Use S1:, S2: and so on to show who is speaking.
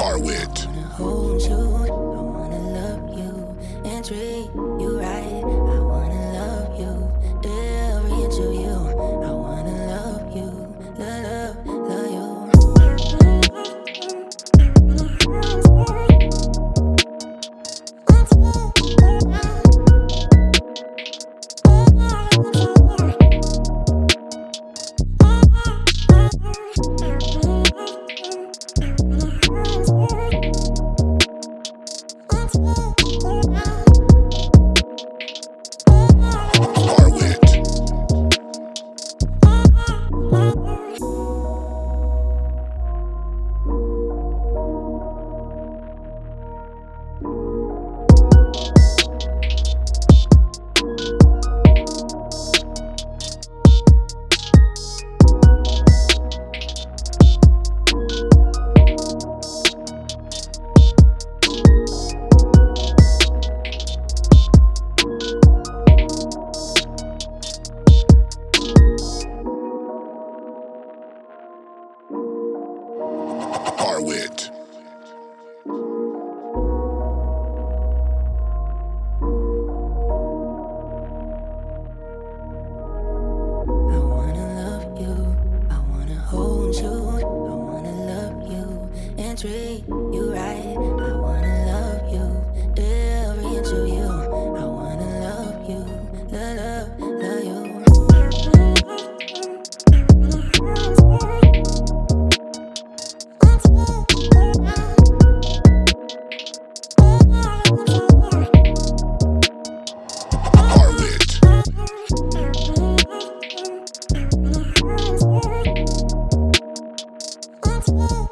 S1: Harwit. Harwit.
S2: And treat you right. I Whoa.